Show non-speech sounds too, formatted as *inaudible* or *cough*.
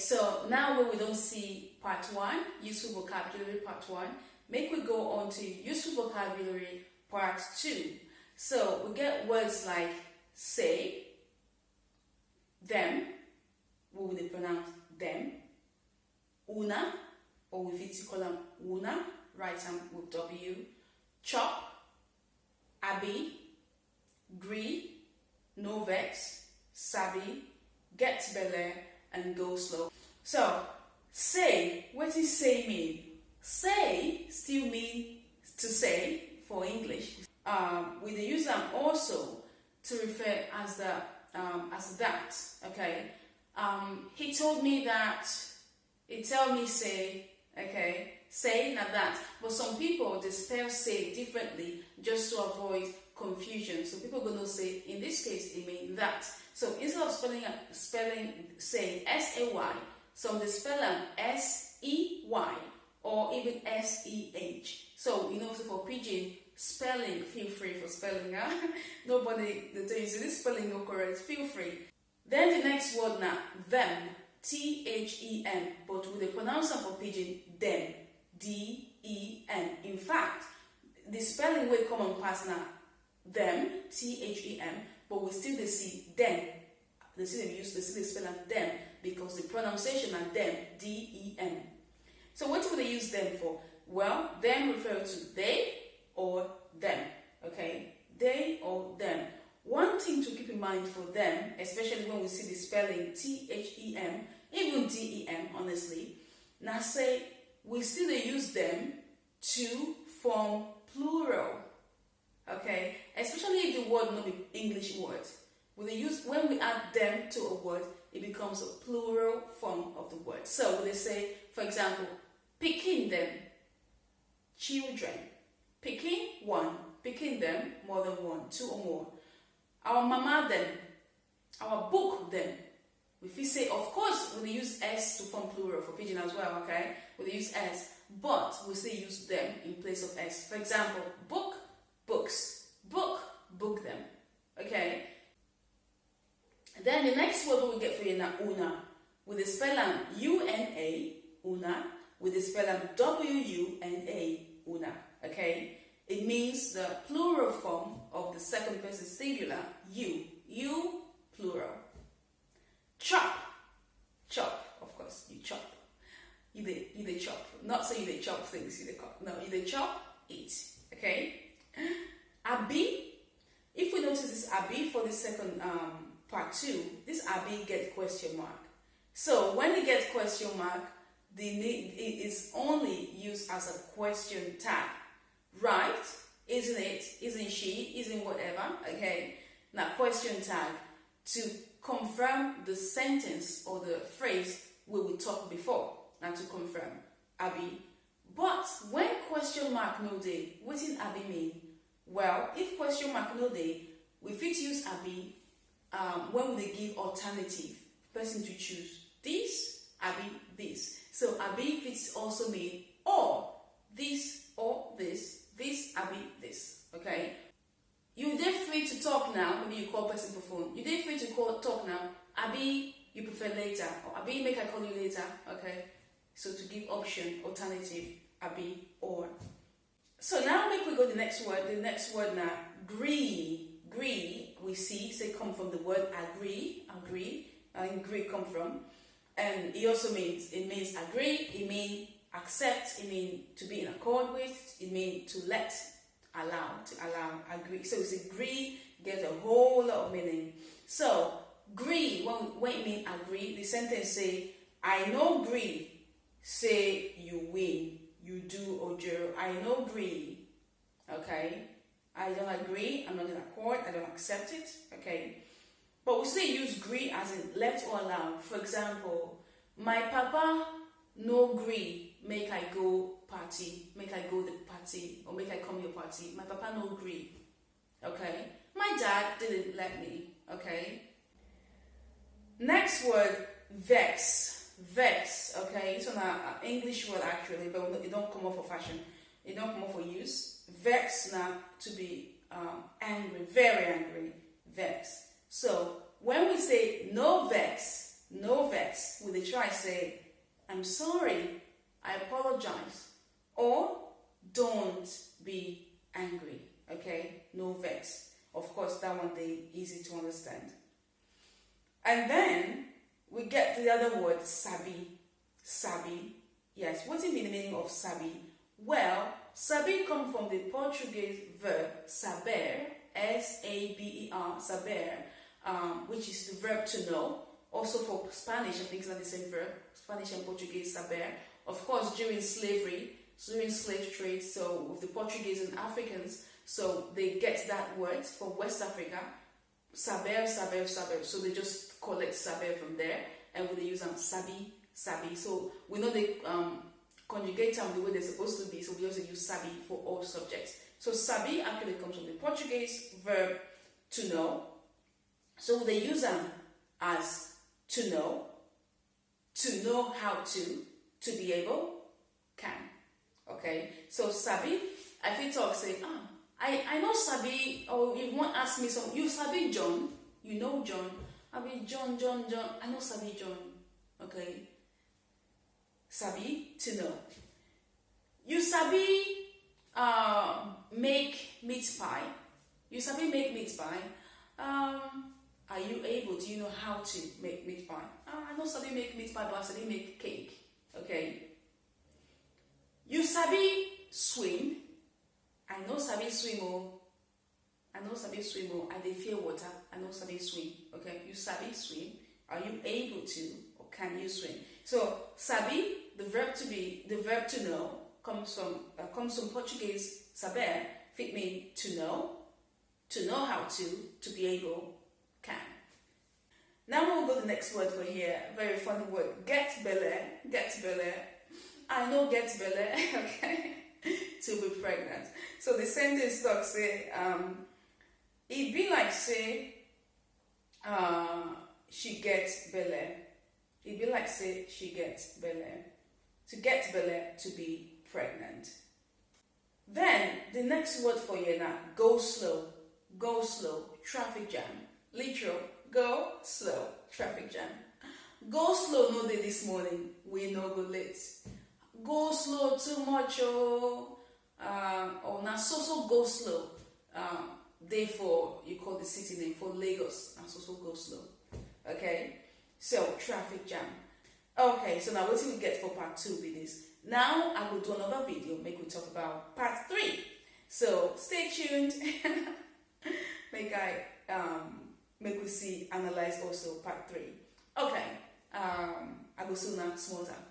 so now when we don't see part one, useful vocabulary part one, make we go on to useful vocabulary part two. So we get words like say, them, would they pronounce them, una, or with it call them una, right them with W, chop, abi, gree, no vex, sabi, get belle, and go slow. So, say, what does say mean? Say still mean to say for English. Um, we use them also to refer as the um, as that. Okay. Um, he told me that. He tell me say. Okay. Say not that. But some people they spell say differently just to avoid confusion. So people gonna say in this case it means that. So instead of spelling spelling saying S A Y, some they spell S E Y or even S E H. So you know, so for pidgin spelling, feel free for spelling. Huh? *laughs* Nobody the tell you this spelling no correct. Feel free. Then the next word now, them, T H E M, but with the pronouncer for pidgin, them, D E N. In fact, the spelling will come on past now, them, T H E M, but we still they see them. They see them use, they see the as them because the pronunciation are them, D E M. So what would they use them for? Well, them refer to they or them. Okay, they or them. One thing to keep in mind for them, especially when we see the spelling T H E M, even D E M, honestly, now say we still use them to form plural. Okay, especially if the word not be English word. When use when we add them to a word, it becomes a plural form of the word. So when they say, for example, picking them, children, picking one, picking them more than one, two or more. Our mama them, our book them. If we say, of course, we use s to form plural for pidgin as well, okay? We use s, but we still use them in place of s. For example, book, books, book, them, okay? Then the next word we get for you now, una, with the spelling U-N-A, una, with the spelling W-U-N-A, una, okay? It means the plural form of the second person singular, you, you, plural. Chop, chop, of course, you chop. You they, you they chop. Not say you they chop things, you they chop. No, you they chop, eat, okay? Abi, notice this abi for the second um, part two, this abi gets question mark. So when it gets question mark, the it is only used as a question tag. Right? Isn't it? Isn't she? Isn't whatever? Okay. Now question tag to confirm the sentence or the phrase we will talk before. Now to confirm. Abi. But when question mark no day, what does Abi mean? Well, if question mark no day, we fit use Abi um, when they give alternative person to choose this, Abi, this. So Abi fits also mean or this or this, this, Abi, this. Okay? You're then free to talk now, maybe you call person for phone. You're then free to call talk now. Abi, you prefer later. Or Abi, make I call you later. Okay? So to give option, alternative, Abi, or. So now make we go the next word. The next word now, agree. Agree, we see, say come from the word agree, agree, and agree come from. And it also means, it means agree, it means accept, it means to be in accord with, it means to let, allow, to allow, agree. So it's agree, gets a whole lot of meaning. So, agree, when, when it means agree, the sentence say, I know agree, say you win, you do or do. I know agree, okay? I don't agree, I'm not in accord, I don't accept it, okay? But we still use agree as in let or allow. For example, my papa no agree make I go party, make I go the party, or make I come your party. My papa no agree, okay? My dad didn't let me, okay? Next word, vex. Vex, okay? It's an English word actually, but it don't come up for fashion. It don't for use vex now to be um, angry, very angry, vex. So when we say no vex, no vex. The try say, I'm sorry, I apologize. Or don't be angry. Okay, no vex. Of course, that one they easy to understand. And then we get to the other word, sabi. Sabi. Yes, what is the meaning of sabi? Well, sabi comes from the Portuguese verb saber, S-A-B-E-R, saber, um, which is the verb to know. Also for Spanish, I think it's not the same verb. Spanish and Portuguese, saber. Of course, during slavery, during slave trade, so with the Portuguese and Africans, so they get that word for West Africa, saber, saber, saber. So they just collect saber from there, and when they use them, sabi, sabi. So we know they um, conjugate them the way they're supposed to be, so we also use sabi for all subjects. So sabi actually comes from the Portuguese verb to know. So they use them as to know, to know how to, to be able, can. Okay, so sabi, I feel talk say, ah, I, I know sabi, or if one ask me some, you sabi John, you know John, I mean John, John, John, I know sabi John. Okay, sabi to know. You sabi uh, make meat pie. You sabi make meat pie. Um, are you able? Do you know how to make meat pie? Uh, I know sabi make meat pie, but I sabi make cake. Okay. You sabi swim. I know sabi swim oh. I know sabi swim oh. I dey fear water. I know sabi swim. Okay. You sabi swim. Are you able to or can you swim? So sabi, the verb to be, the verb to know comes from uh, comes from Portuguese saber, fit mean to know, to know how to, to be able, can. Now we'll go to the next word for here. Very funny word. Get belle. Get belle. I know get belle. *laughs* Okay. to be pregnant. So the sentence talk say, um, it be like say, uh, she gets belle. It be like say she gets belle. To get belle to be pregnant. Then the next word for you now, go slow. Go slow. Traffic jam. Literal. Go slow. Traffic jam. Go slow no day this morning. We no go late. Go slow too much oh. Um, or now so so go slow. Um, therefore you call the city name for Lagos and so so go slow. Okay. So traffic jam. Okay, so now what we get for part two with this? Now I will do another video, make we talk about part three. So stay tuned. *laughs* make I um make we see analyze also part three. Okay, um I go soon now small time.